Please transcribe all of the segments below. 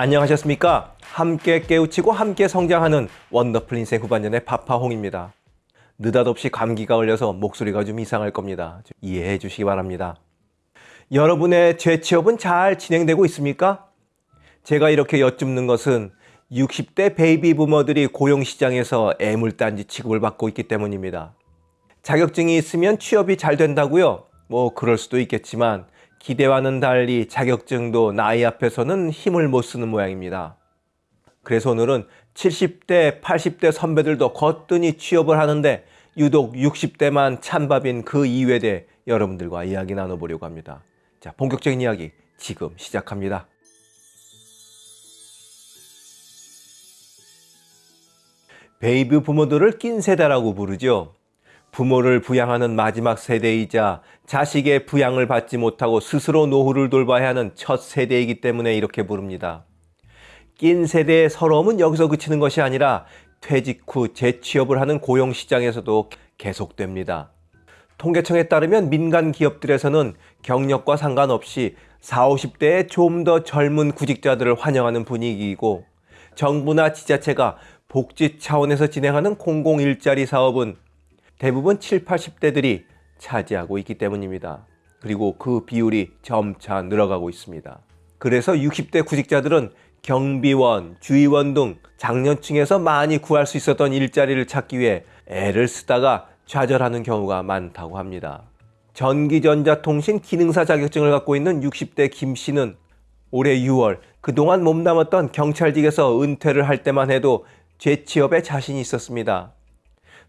안녕하셨습니까? 함께 깨우치고 함께 성장하는 원더풀 인생 후반전의 파파홍입니다. 느닷없이 감기가 걸려서 목소리가 좀 이상할 겁니다. 이해해 주시기 바랍니다. 여러분의 재취업은 잘 진행되고 있습니까? 제가 이렇게 여쭙는 것은 60대 베이비 부머들이 고용시장에서 애물단지 취급을 받고 있기 때문입니다. 자격증이 있으면 취업이 잘 된다고요? 뭐 그럴 수도 있겠지만 기대와는 달리 자격증도 나이 앞에서는 힘을 못 쓰는 모양입니다. 그래서 오늘은 70대, 80대 선배들도 거뜬히 취업을 하는데 유독 60대만 찬밥인 그 대해 여러분들과 이야기 나눠보려고 합니다. 자, 본격적인 이야기 지금 시작합니다. 베이비 부머들을 낀 세대라고 부르죠. 부모를 부양하는 마지막 세대이자 자식의 부양을 받지 못하고 스스로 노후를 돌봐야 하는 첫 세대이기 때문에 이렇게 부릅니다. 낀 세대의 서러움은 여기서 그치는 것이 아니라 퇴직 후 재취업을 하는 고용시장에서도 계속됩니다. 통계청에 따르면 민간 기업들에서는 경력과 상관없이 40, 50대의 좀 더 젊은 구직자들을 환영하는 분위기이고 정부나 지자체가 복지 차원에서 진행하는 공공 일자리 사업은 대부분 7, 80대들이 차지하고 있기 때문입니다. 그리고 그 비율이 점차 늘어가고 있습니다. 그래서 60대 구직자들은 경비원, 주의원 등 장년층에서 많이 구할 수 있었던 일자리를 찾기 위해 애를 쓰다가 좌절하는 경우가 많다고 합니다. 전기전자통신 기능사 자격증을 갖고 있는 60대 김 씨는 올해 6월 그동안 몸담았던 경찰직에서 은퇴를 할 때만 해도 재취업에 자신이 있었습니다.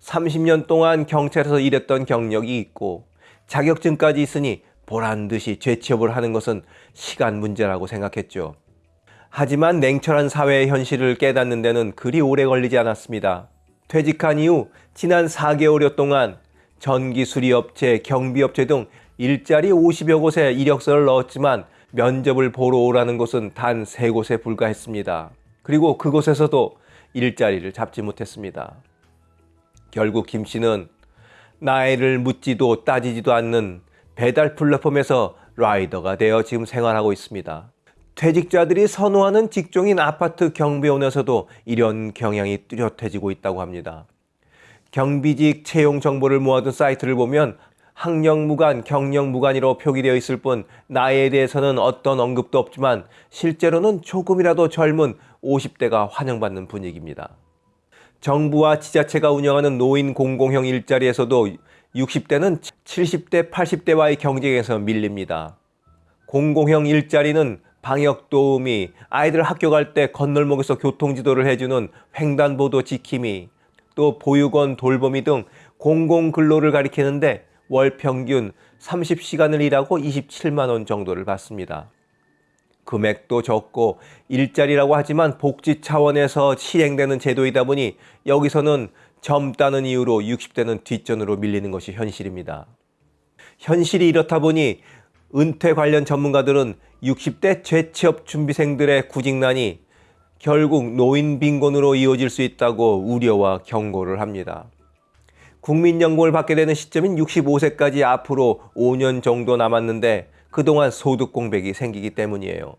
30년 동안 경찰에서 일했던 경력이 있고 자격증까지 있으니 보란 듯이 재취업을 하는 것은 시간 문제라고 생각했죠. 하지만 냉철한 사회의 현실을 깨닫는 데는 그리 오래 걸리지 않았습니다. 퇴직한 이후 지난 4개월여 동안 전기 수리업체, 경비업체 등 일자리 50여 곳에 이력서를 넣었지만 면접을 보러 오라는 곳은 단 3곳에 불과했습니다. 그리고 그곳에서도 일자리를 잡지 못했습니다. 결국 김 씨는 나이를 묻지도 따지지도 않는 배달 플랫폼에서 라이더가 되어 지금 생활하고 있습니다. 퇴직자들이 선호하는 직종인 아파트 경비원에서도 이런 경향이 뚜렷해지고 있다고 합니다. 경비직 채용 정보를 모아둔 사이트를 보면 학력무관, 경력무관이로 표기되어 있을 뿐 나이에 대해서는 어떤 언급도 없지만 실제로는 조금이라도 젊은 50대가 환영받는 분위기입니다. 정부와 지자체가 운영하는 노인 공공형 일자리에서도 60대는 70대, 80대와의 경쟁에서 밀립니다. 공공형 일자리는 방역 도우미, 아이들 학교 갈 때 건널목에서 교통지도를 해주는 횡단보도 지킴이, 또 보육원 돌보미 등 공공근로를 가리키는데 월 평균 30시간을 일하고 27만 원 정도를 받습니다. 금액도 적고 일자리라고 하지만 복지 차원에서 시행되는 제도이다 보니 여기서는 젊다는 이유로 60대는 뒷전으로 밀리는 것이 현실입니다. 현실이 이렇다 보니 은퇴 관련 전문가들은 60대 재취업 준비생들의 구직난이 결국 노인 빈곤으로 이어질 수 있다고 우려와 경고를 합니다. 국민연금을 받게 되는 시점인 65세까지 앞으로 5년 정도 남았는데 그동안 소득 공백이 생기기 때문이에요.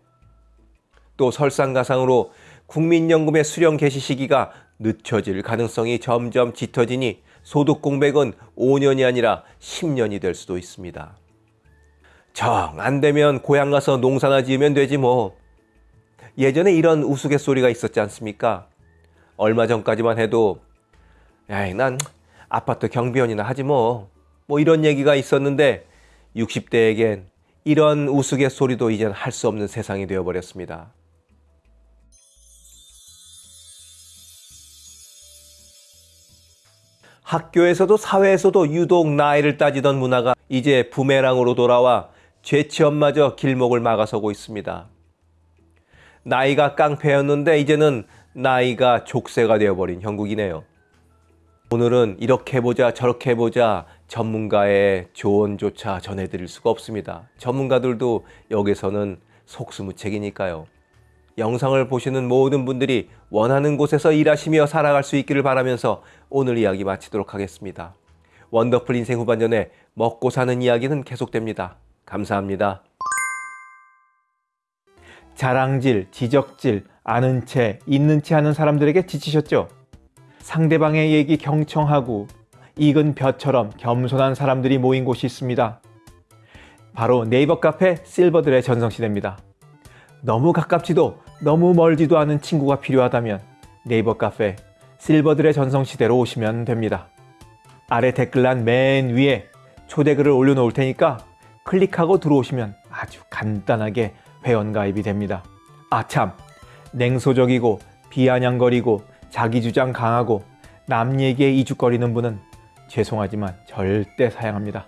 또 설상가상으로 국민연금의 수령 개시 시기가 늦춰질 가능성이 점점 짙어지니 소득 공백은 5년이 아니라 10년이 될 수도 있습니다. 정 안 되면 고향 가서 농사나 지으면 되지 뭐. 예전에 이런 우스갯소리가 있었지 않습니까? 얼마 전까지만 해도 야이 난 아파트 경비원이나 하지 뭐. 뭐 이런 얘기가 있었는데 60대에겐 이런 우스갯소리도 이젠 할 수 없는 세상이 되어버렸습니다. 학교에서도 사회에서도 유독 나이를 따지던 문화가 이제 부메랑으로 돌아와 죄치엄마저 길목을 막아서고 있습니다. 나이가 깡패였는데 이제는 나이가 족쇄가 되어버린 형국이네요. 오늘은 이렇게 해보자 저렇게 해보자 전문가의 조언조차 전해드릴 수가 없습니다. 전문가들도 여기서는 속수무책이니까요. 영상을 보시는 모든 분들이 원하는 곳에서 일하시며 살아갈 수 있기를 바라면서 오늘 이야기 마치도록 하겠습니다. 원더풀 인생 후반전에 먹고 사는 이야기는 계속됩니다. 감사합니다. 자랑질, 지적질, 아는 채, 있는 채 하는 사람들에게 지치셨죠? 상대방의 얘기 경청하고 익은 벼처럼 겸손한 사람들이 모인 곳이 있습니다. 바로 네이버 카페 실버들의 전성시대입니다. 너무 가깝지도 너무 멀지도 않은 친구가 필요하다면 네이버 카페 실버들의 전성시대로 오시면 됩니다. 아래 댓글란 맨 위에 초대글을 올려놓을 테니까 클릭하고 들어오시면 아주 간단하게 회원가입이 됩니다. 아 참, 냉소적이고 비아냥거리고 자기 주장 강하고 남 얘기에 이죽거리는 분은 죄송하지만 절대 사양합니다.